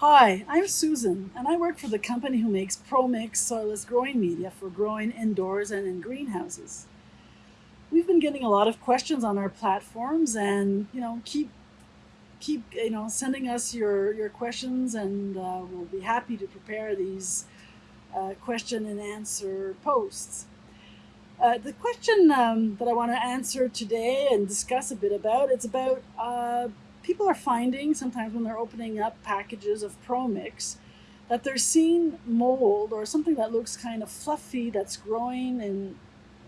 Hi, I'm Susan, and I work for the company who makes ProMix soilless growing media for growing indoors and in greenhouses. We've been getting a lot of questions on our platforms, and you know, keep keep you know sending us your your questions, and uh, we'll be happy to prepare these uh, question and answer posts. Uh, the question um, that I want to answer today and discuss a bit about it's about uh, people are finding sometimes when they're opening up packages of ProMix that they're seeing mold or something that looks kind of fluffy that's growing in,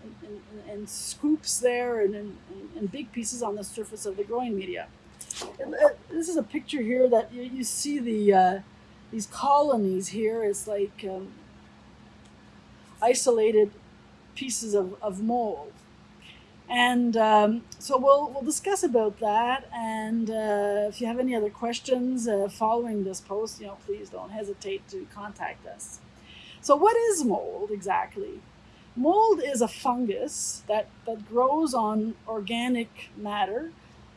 in, in, in scoops there and in, in, big pieces on the surface of the growing media. Uh, this is a picture here that you, you see the uh, these colonies here. It's like um, isolated pieces of, of mold. And um, so we'll, we'll discuss about that. And uh, if you have any other questions uh, following this post, you know, please don't hesitate to contact us. So what is mold exactly? Mold is a fungus that, that grows on organic matter.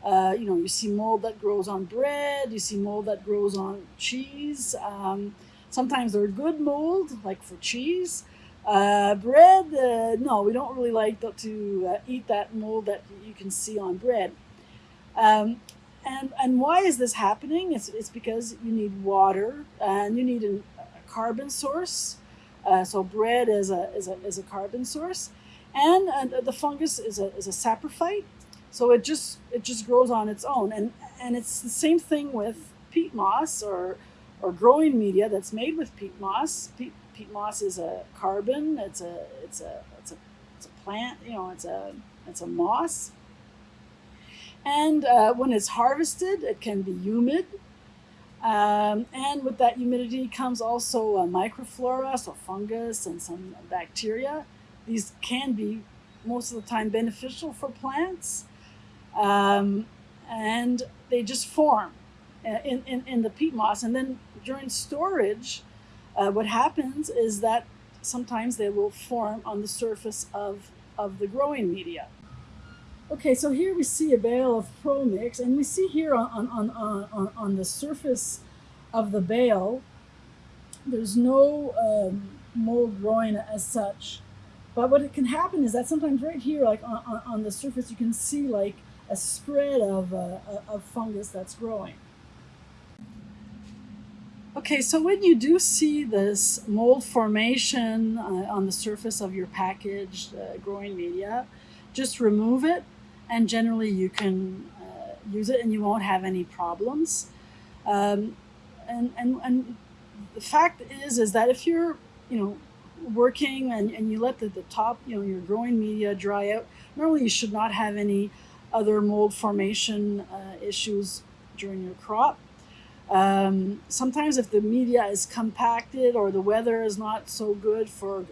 Uh, you know, you see mold that grows on bread, you see mold that grows on cheese. Um, sometimes they're good mold, like for cheese. Uh, bread, uh, no, we don't really like to uh, eat that mold that you can see on bread. Um, and, and why is this happening? It's, it's because you need water and you need an, a carbon source. Uh, so bread is a, is, a, is a carbon source. And, and the fungus is a, is a saprophyte. So it just, it just grows on its own. And, and it's the same thing with peat moss or, or growing media that's made with peat moss. Peat, peat moss is a carbon. It's a it's a it's a it's a plant. You know, it's a it's a moss. And uh, when it's harvested, it can be humid. Um, and with that humidity comes also a microflora, so fungus and some bacteria. These can be most of the time beneficial for plants. Um, and they just form in, in, in the peat moss. And then during storage, uh, what happens is that sometimes they will form on the surface of, of the growing media. Okay, so here we see a bale of ProMix, and we see here on, on, on, on, on the surface of the bale, there's no um, mold growing as such. But what can happen is that sometimes right here, like on, on, on the surface, you can see like a spread of, uh, of fungus that's growing. Okay, so when you do see this mold formation uh, on the surface of your packaged uh, growing media, just remove it and generally you can uh, use it and you won't have any problems. Um, and, and, and the fact is, is that if you're, you know, working and, and you let the, the top, you know, your growing media dry out, normally you should not have any other mold formation uh, issues during your crop. Um, sometimes if the media is compacted or the weather is not so good for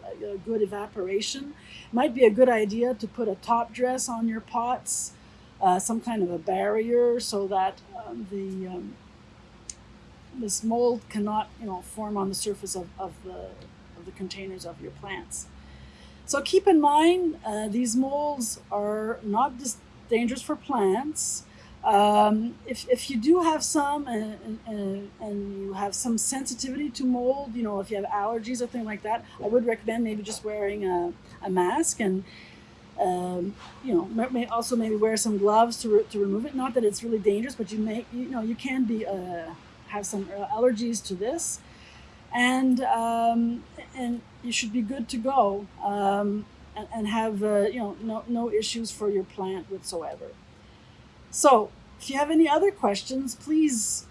good evaporation, it might be a good idea to put a top dress on your pots, uh, some kind of a barrier so that um, the um, this mold cannot you know form on the surface of, of, the, of the containers of your plants. So keep in mind, uh, these molds are not just dangerous for plants. Um, if, if you do have some and, and, and, you have some sensitivity to mold, you know, if you have allergies or things like that, I would recommend maybe just wearing a, a mask and, um, you know, may also maybe wear some gloves to, re to remove it. Not that it's really dangerous, but you may, you know, you can be, uh, have some uh, allergies to this and, um, and you should be good to go um, and, and, have, uh, you know, no, no issues for your plant whatsoever. So if you have any other questions, please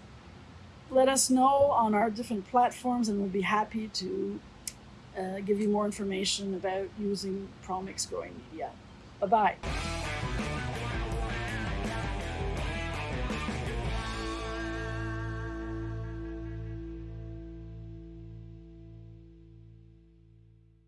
let us know on our different platforms and we'll be happy to uh, give you more information about using ProMix growing media. Bye-bye.